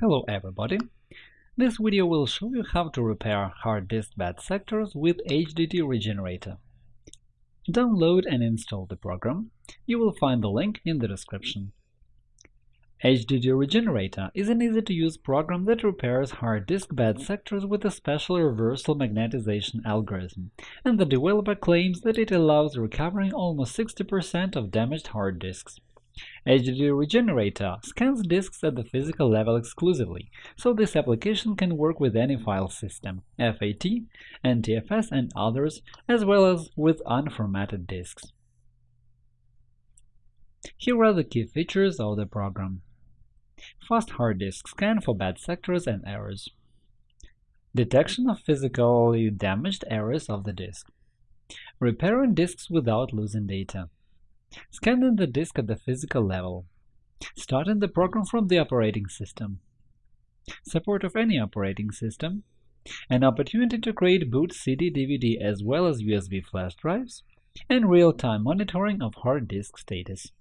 Hello everybody! This video will show you how to repair hard disk bad sectors with HDD Regenerator. Download and install the program. You will find the link in the description. HDD Regenerator is an easy-to-use program that repairs hard disk bad sectors with a special reversal magnetization algorithm, and the developer claims that it allows recovering almost 60% of damaged hard disks. HDD Regenerator scans disks at the physical level exclusively, so this application can work with any file system – FAT, NTFS and others, as well as with unformatted disks. Here are the key features of the program. Fast hard disk scan for bad sectors and errors. Detection of physically damaged areas of the disk. Repairing disks without losing data. Scanning the disk at the physical level. Starting the program from the operating system. Support of any operating system. An opportunity to create boot CD-DVD as well as USB flash drives. And real-time monitoring of hard disk status.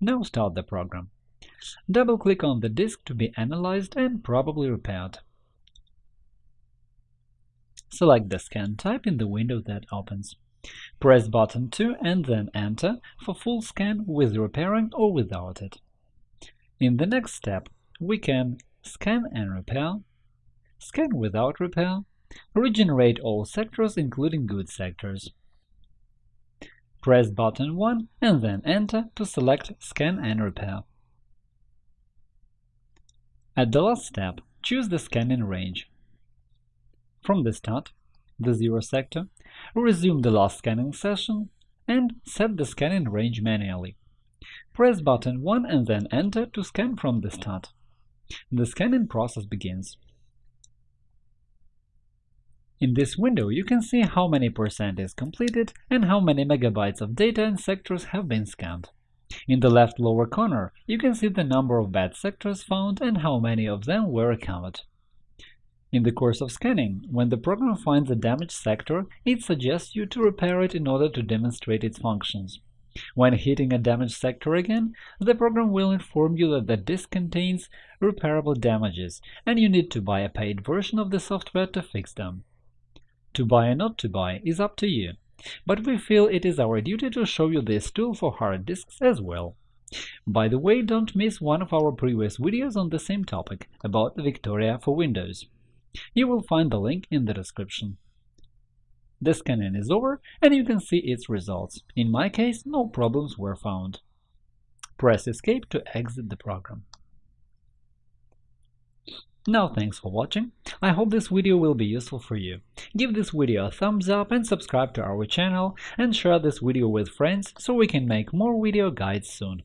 Now start the program. Double-click on the disk to be analyzed and probably repaired. Select the scan type in the window that opens. Press button 2 and then Enter for full scan with repairing or without it. In the next step, we can scan and repair, scan without repair, regenerate all sectors including good sectors. Press button 1 and then Enter to select Scan and Repair. At the last step, choose the scanning range. From the start, the zero sector, resume the last scanning session, and set the scanning range manually. Press button 1 and then Enter to scan from the start. The scanning process begins. In this window, you can see how many percent is completed and how many megabytes of data and sectors have been scanned. In the left lower corner, you can see the number of bad sectors found and how many of them were recovered. In the course of scanning, when the program finds a damaged sector, it suggests you to repair it in order to demonstrate its functions. When hitting a damaged sector again, the program will inform you that the disk contains repairable damages, and you need to buy a paid version of the software to fix them. To buy or not to buy is up to you, but we feel it is our duty to show you this tool for hard disks as well. By the way, don't miss one of our previous videos on the same topic, about Victoria for Windows. You will find the link in the description. The scanning is over, and you can see its results. In my case, no problems were found. Press Escape to exit the program. Now thanks for watching, I hope this video will be useful for you. Give this video a thumbs up and subscribe to our channel, and share this video with friends so we can make more video guides soon.